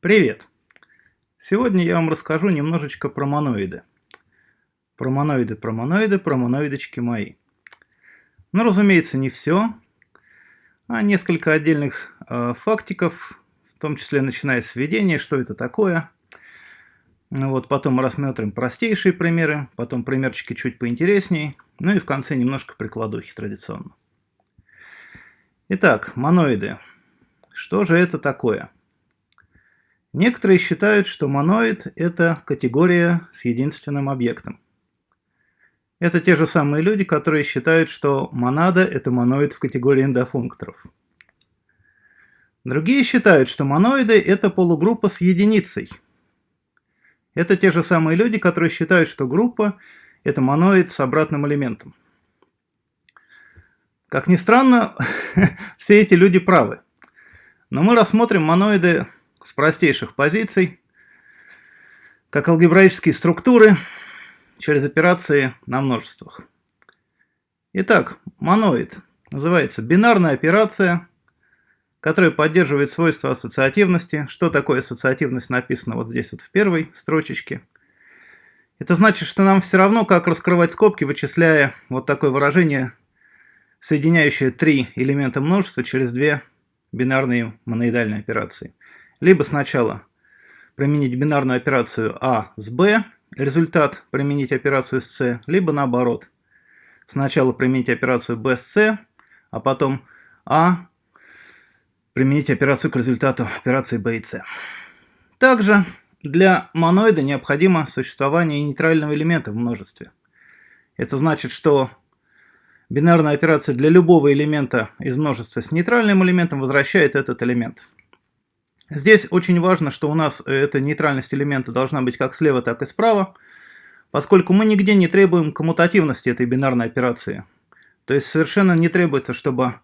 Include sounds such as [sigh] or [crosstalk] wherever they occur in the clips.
Привет! Сегодня я вам расскажу немножечко про моноиды. Про моноиды, про моноиды, про моноидочки мои. Но, разумеется, не все, а несколько отдельных э, фактиков, в том числе начиная с введения, что это такое. Ну вот, потом рассмотрим простейшие примеры, потом примерчики чуть поинтереснее, ну и в конце немножко прикладухи традиционно. Итак, моноиды. Что же это такое? Некоторые считают, что моноид – это категория с единственным объектом. Это те же самые люди, которые считают, что монада – это моноид в категории эндофункторов. Другие считают, что моноиды – это полугруппа с единицей. Это те же самые люди, которые считают, что группа – это моноид с обратным элементом. Как ни странно, [laughs] все эти люди правы. Но мы рассмотрим моноиды с простейших позиций, как алгебраические структуры через операции на множествах. Итак, моноид называется бинарная операция, которая поддерживает свойства ассоциативности. Что такое ассоциативность написано вот здесь вот в первой строчечке. Это значит, что нам все равно, как раскрывать скобки, вычисляя вот такое выражение, соединяющее три элемента множества через две бинарные моноидальные операции либо сначала применить бинарную операцию А с Б, результат применить операцию с С, либо наоборот. Сначала применить операцию Б с С, а потом А применить операцию к результату операции Б и С. Также для моноида необходимо существование нейтрального элемента в множестве. Это значит, что бинарная операция для любого элемента из множества с нейтральным элементом возвращает этот элемент. Здесь очень важно, что у нас э, эта нейтральность элемента должна быть как слева, так и справа, поскольку мы нигде не требуем коммутативности этой бинарной операции. То есть совершенно не требуется, чтобы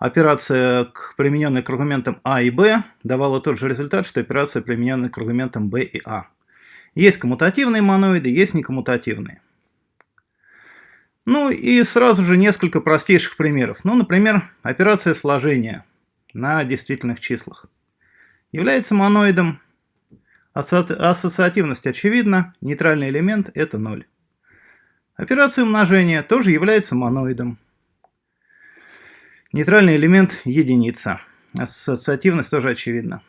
операция, к примененной к аргументам А и Б, давала тот же результат, что операция, примененная к аргументам Б и А. Есть коммутативные моноиды, есть некоммутативные. Ну и сразу же несколько простейших примеров. Ну, например, операция сложения на действительных числах является моноидом. Ассоциативность очевидна, нейтральный элемент – это 0. Операция умножения тоже является моноидом. Нейтральный элемент – единица. Ассоциативность тоже очевидна.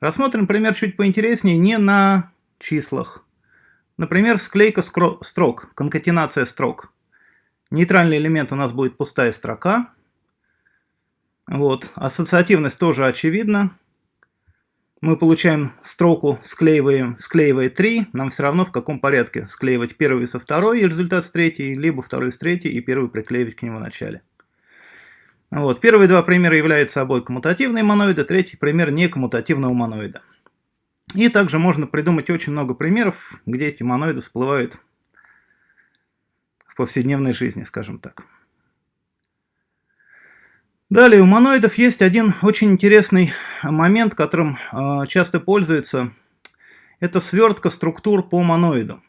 Рассмотрим пример чуть поинтереснее не на числах. Например, склейка строк, конкатенация строк. Нейтральный элемент у нас будет пустая строка. Вот. Ассоциативность тоже очевидна мы получаем строку, склеиваем, склеивая 3, нам все равно в каком порядке склеивать первый со второй и результат с третьей, либо второй с третьей и первый приклеивать к нему в начале. Вот. Первые два примера являются собой коммутативные моноиды, третий пример не коммутативного моноида. И также можно придумать очень много примеров, где эти моноиды всплывают в повседневной жизни, скажем так. Далее у моноидов есть один очень интересный момент, которым э, часто пользуются. Это свертка структур по моноиду.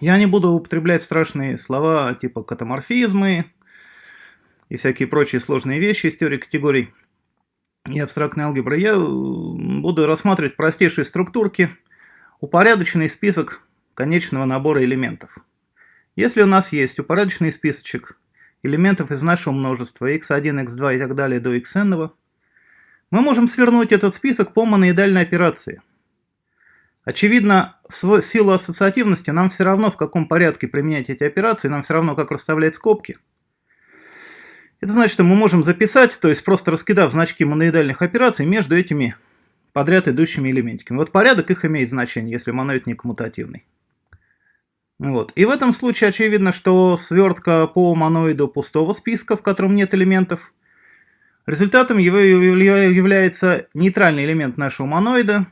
Я не буду употреблять страшные слова типа катаморфизмы и всякие прочие сложные вещи из теории категорий и абстрактной алгебры. Я буду рассматривать простейшие структурки, упорядоченный список конечного набора элементов. Если у нас есть упорядоченный списочек элементов из нашего множества x1, x2 и так далее до xn, мы можем свернуть этот список по моноидальной операции. Очевидно, в силу ассоциативности нам все равно в каком порядке применять эти операции, нам все равно как расставлять скобки. Это значит, что мы можем записать, то есть просто раскидав значки моноидальных операций между этими подряд идущими элементиками. Вот порядок их имеет значение, если моноид не коммутативный. Вот. И в этом случае очевидно, что свертка по моноиду пустого списка, в котором нет элементов, результатом его является нейтральный элемент нашего моноида,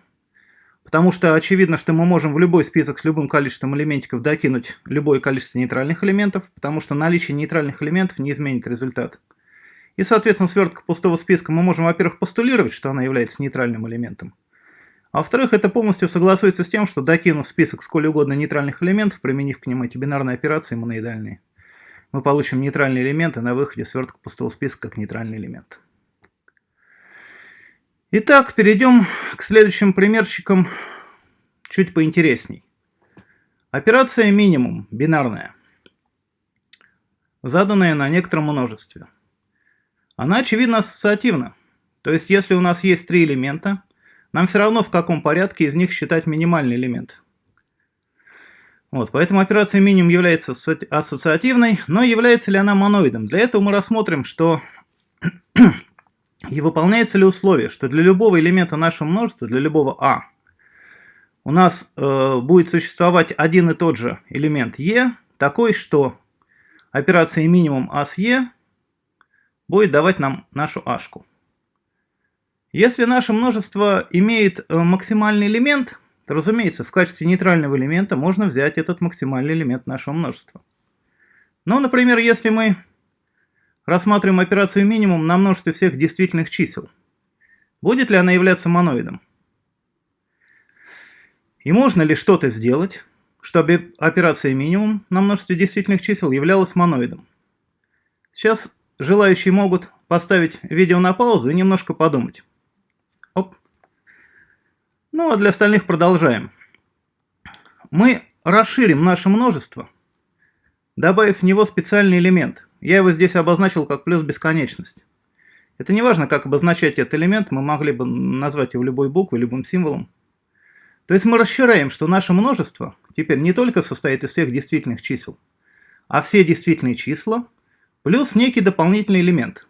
потому что очевидно, что мы можем в любой список с любым количеством элементиков докинуть любое количество нейтральных элементов, потому что наличие нейтральных элементов не изменит результат. И, соответственно, свертка пустого списка мы можем, во-первых, постулировать, что она является нейтральным элементом, а во-вторых, это полностью согласуется с тем, что докинув список сколь угодно нейтральных элементов, применив к ним эти бинарные операции моноидальные, мы получим нейтральные элементы на выходе свертка пустого списка как нейтральный элемент. Итак, перейдем к следующим примерчикам чуть поинтересней. Операция минимум, бинарная, заданная на некотором множестве. Она, очевидно, ассоциативна. То есть, если у нас есть три элемента, нам все равно в каком порядке из них считать минимальный элемент. Вот, поэтому операция минимум является ассоциативной, но является ли она моноидом? Для этого мы рассмотрим, что [clears throat] и выполняется ли условие, что для любого элемента нашего множества, для любого а, у нас э, будет существовать один и тот же элемент e, такой, что операция минимум а с e будет давать нам нашу ашку. Если наше множество имеет э, максимальный элемент, то, разумеется, в качестве нейтрального элемента можно взять этот максимальный элемент нашего множества. Но, например, если мы рассматриваем операцию минимум на множестве всех действительных чисел, будет ли она являться моноидом? И можно ли что-то сделать, чтобы операция минимум на множестве действительных чисел являлась моноидом? Сейчас желающие могут поставить видео на паузу и немножко подумать. Ну а для остальных продолжаем. Мы расширим наше множество, добавив в него специальный элемент. Я его здесь обозначил как плюс бесконечность. Это не важно, как обозначать этот элемент, мы могли бы назвать его любой буквой, любым символом. То есть мы расширяем, что наше множество теперь не только состоит из всех действительных чисел, а все действительные числа плюс некий дополнительный элемент –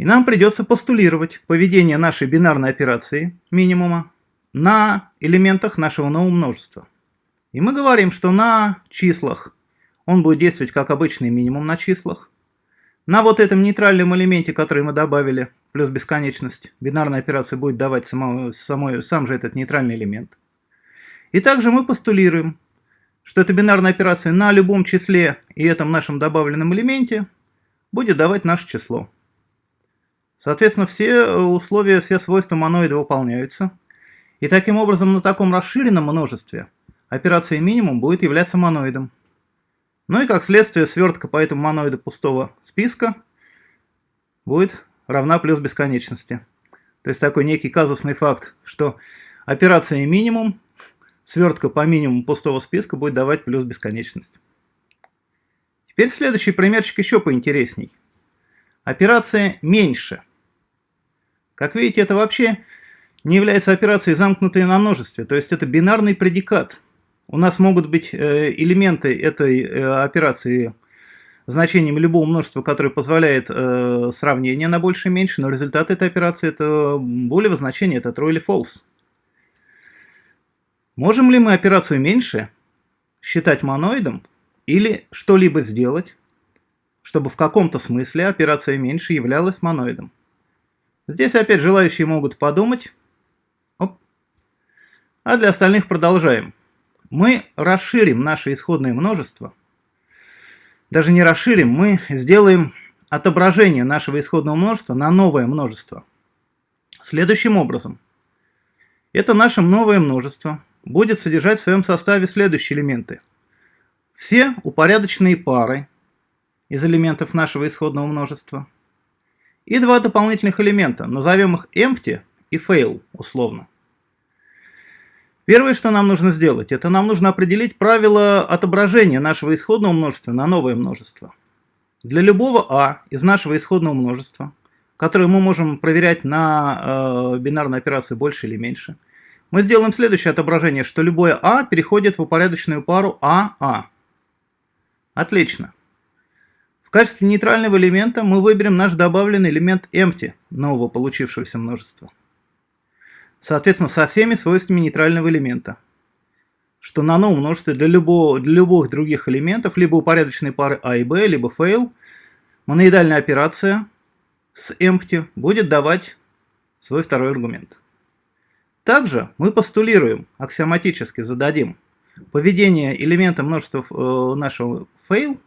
и нам придется постулировать поведение нашей бинарной операции минимума на элементах нашего нового множества. И мы говорим, что на числах он будет действовать как обычный минимум на числах. На вот этом нейтральном элементе, который мы добавили, плюс бесконечность, бинарная операция будет давать само, само, сам же этот нейтральный элемент. И также мы постулируем, что эта бинарная операция на любом числе и этом нашем добавленном элементе будет давать наше число. Соответственно, все э, условия, все свойства моноида выполняются. И таким образом на таком расширенном множестве операция минимум будет являться моноидом. Ну и как следствие свертка по этому моноиду пустого списка будет равна плюс бесконечности. То есть такой некий казусный факт, что операция минимум, свертка по минимуму пустого списка будет давать плюс бесконечность. Теперь следующий примерчик еще поинтересней. Операция меньше – как видите, это вообще не является операцией, замкнутой на множестве, то есть это бинарный предикат. У нас могут быть э, элементы этой э, операции значением любого множества, которое позволяет э, сравнение на больше и меньше, но результат этой операции это более значение, это true или false. Можем ли мы операцию меньше считать моноидом или что-либо сделать, чтобы в каком-то смысле операция меньше являлась моноидом? Здесь опять желающие могут подумать. Оп. А для остальных продолжаем. Мы расширим наше исходное множество. Даже не расширим, мы сделаем отображение нашего исходного множества на новое множество. Следующим образом. Это наше новое множество будет содержать в своем составе следующие элементы. Все упорядоченные пары из элементов нашего исходного множества – и два дополнительных элемента, назовем их empty и fail условно. Первое, что нам нужно сделать, это нам нужно определить правило отображения нашего исходного множества на новое множество. Для любого а из нашего исходного множества, которое мы можем проверять на э, бинарной операции больше или меньше, мы сделаем следующее отображение, что любое а переходит в упорядоченную пару а-а. Отлично. В качестве нейтрального элемента мы выберем наш добавленный элемент empty нового получившегося множества. Соответственно, со всеми свойствами нейтрального элемента. Что на новом множестве для, любого, для любых других элементов, либо упорядоченной пары a и b, либо fail, моноидальная операция с empty будет давать свой второй аргумент. Также мы постулируем, аксиоматически зададим поведение элемента множества э, нашего fail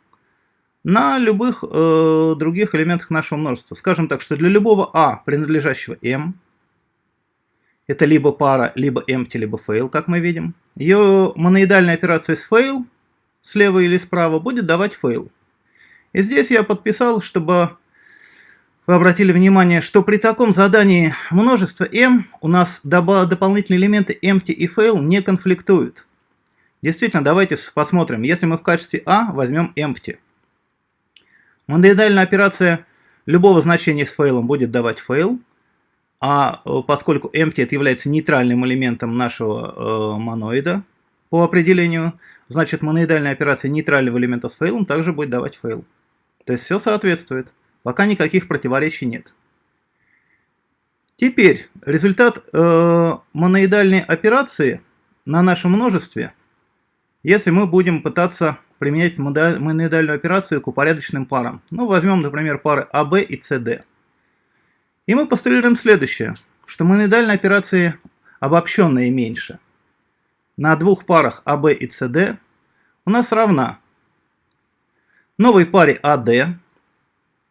на любых э, других элементах нашего множества. Скажем так, что для любого а, принадлежащего m, это либо пара, либо empty, либо fail, как мы видим, ее моноидальная операция с fail, слева или справа, будет давать fail. И здесь я подписал, чтобы вы обратили внимание, что при таком задании множество m у нас дополнительные элементы empty и fail не конфликтуют. Действительно, давайте посмотрим. Если мы в качестве a возьмем empty. Моноидальная операция любого значения с фейлом будет давать fail, а э, поскольку empty это является нейтральным элементом нашего э, моноида по определению, значит моноидальная операция нейтрального элемента с фейлом также будет давать fail. То есть все соответствует. Пока никаких противоречий нет. Теперь результат э, моноидальной операции на нашем множестве, если мы будем пытаться применять моноидальную операцию к упорядоченным парам. Ну, возьмем, например, пары АБ и СД. И мы постулируем следующее, что моноидальные операции обобщенные меньше. На двух парах АБ и СД у нас равна новой паре АД,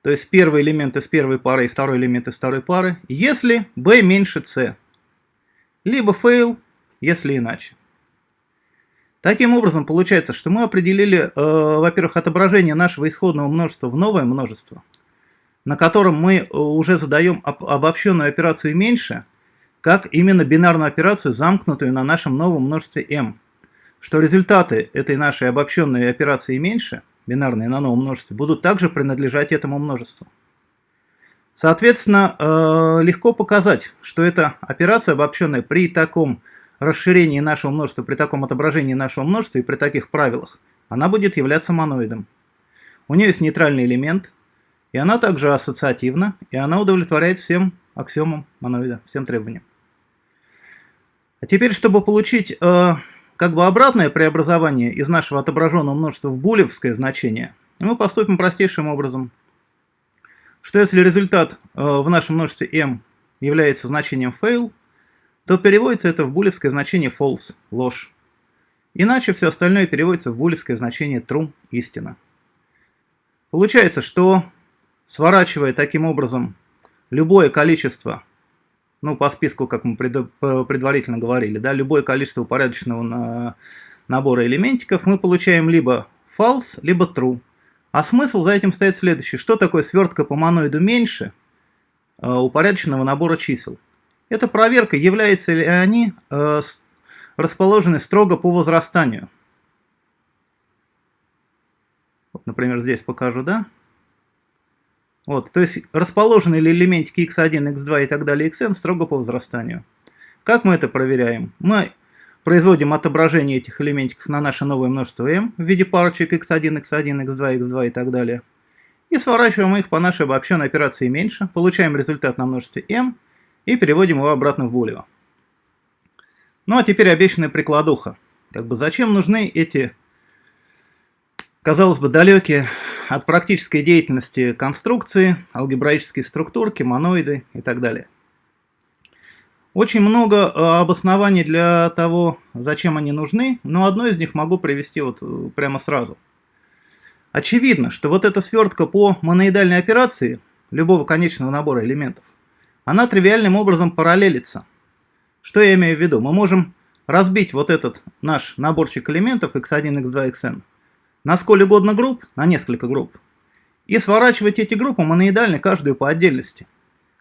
то есть первый элемент из первой пары и второй элемент из второй пары, если b меньше c. Либо fail, если иначе. Таким образом, получается, что мы определили, э, во-первых, отображение нашего исходного множества в новое множество, на котором мы э, уже задаем об обобщенную операцию меньше, как именно бинарную операцию, замкнутую на нашем новом множестве m. Что результаты этой нашей обобщенной операции меньше – бинарные на новом множестве, будут также принадлежать этому множеству. Соответственно, э, легко показать, что эта операция обобщенная при таком расширении нашего множества, при таком отображении нашего множества и при таких правилах, она будет являться моноидом. У нее есть нейтральный элемент, и она также ассоциативна, и она удовлетворяет всем аксиомам моноида, всем требованиям. А теперь, чтобы получить э, как бы обратное преобразование из нашего отображенного множества в булевское значение, мы поступим простейшим образом. Что если результат э, в нашем множестве m является значением fail, то переводится это в булевское значение false, ложь. Иначе все остальное переводится в булевское значение true, истина. Получается, что сворачивая таким образом любое количество ну, по списку, как мы предварительно говорили, да, любое количество упорядоченного на набора элементиков, мы получаем либо false, либо true. А смысл за этим стоит следующий. Что такое свертка по моноиду меньше э, упорядоченного набора чисел? Это проверка, являются ли они э, расположены строго по возрастанию. Вот, например, здесь покажу, да? Вот, то есть расположены ли элементики x1, x2 и так далее, xn строго по возрастанию. Как мы это проверяем? Мы производим отображение этих элементиков на наше новое множество m в виде парочек x1, x1, x2, x2 и так далее. И сворачиваем их по нашей обобщенной операции меньше, получаем результат на множестве m и переводим его обратно в булево. Ну а теперь обещанная прикладуха. Как бы зачем нужны эти, казалось бы, далекие от практической деятельности конструкции, алгебраические структурки, моноиды и так далее. Очень много э, обоснований для того, зачем они нужны, но одно из них могу привести вот э, прямо сразу. Очевидно, что вот эта свертка по моноидальной операции любого конечного набора элементов, она тривиальным образом параллелится. Что я имею в виду? Мы можем разбить вот этот наш наборчик элементов x1, x2, xn на сколь угодно групп, на несколько групп, и сворачивать эти группы моноидально каждую по отдельности,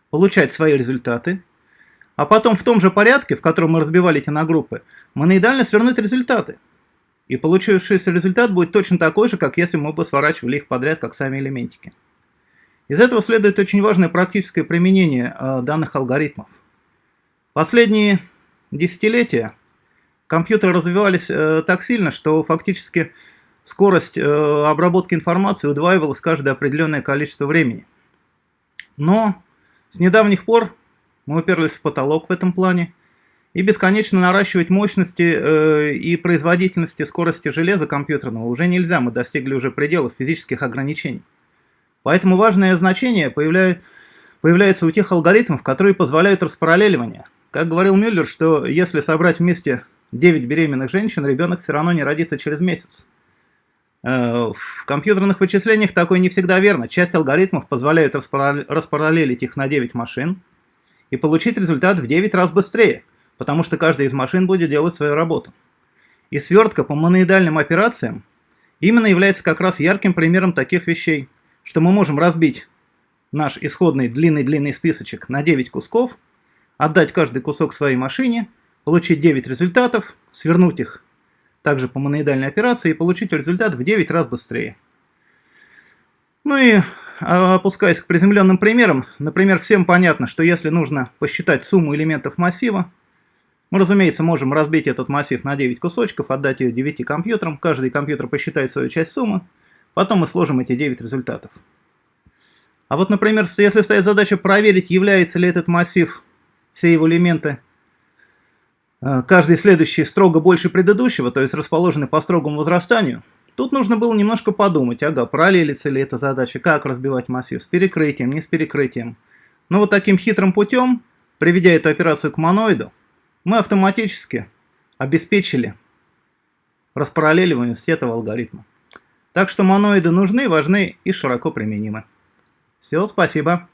получать свои результаты, а потом в том же порядке, в котором мы разбивали эти на группы, моноидально свернуть результаты. И получившийся результат будет точно такой же, как если мы бы сворачивали их подряд, как сами элементики. Из этого следует очень важное практическое применение э, данных алгоритмов. Последние десятилетия компьютеры развивались э, так сильно, что фактически скорость э, обработки информации удваивалась каждое определенное количество времени. Но с недавних пор мы уперлись в потолок в этом плане, и бесконечно наращивать мощности и производительности скорости железа компьютерного уже нельзя, мы достигли уже пределов физических ограничений. Поэтому важное значение появляет, появляется у тех алгоритмов, которые позволяют распараллеливание. Как говорил Мюллер, что если собрать вместе 9 беременных женщин, ребенок все равно не родится через месяц. Э, в компьютерных вычислениях такое не всегда верно. Часть алгоритмов позволяет распараллелить их на 9 машин и получить результат в 9 раз быстрее, потому что каждая из машин будет делать свою работу. И свертка по моноидальным операциям именно является как раз ярким примером таких вещей, что мы можем разбить наш исходный длинный-длинный списочек на 9 кусков, отдать каждый кусок своей машине, получить 9 результатов, свернуть их также по моноидальной операции и получить результат в 9 раз быстрее. Ну и а, опускаясь к приземленным примерам, например, всем понятно, что если нужно посчитать сумму элементов массива, мы, разумеется, можем разбить этот массив на 9 кусочков, отдать ее 9 компьютерам, каждый компьютер посчитает свою часть суммы, потом мы сложим эти 9 результатов. А вот, например, если стоит задача проверить, является ли этот массив, все его элементы, э, каждый следующий строго больше предыдущего, то есть расположены по строгому возрастанию, тут нужно было немножко подумать, ага, параллелится ли эта задача, как разбивать массив, с перекрытием, не с перекрытием. Но вот таким хитрым путем, приведя эту операцию к моноиду, мы автоматически обеспечили распараллеливание этого алгоритма. Так что моноиды нужны, важны и широко применимы. Все, спасибо.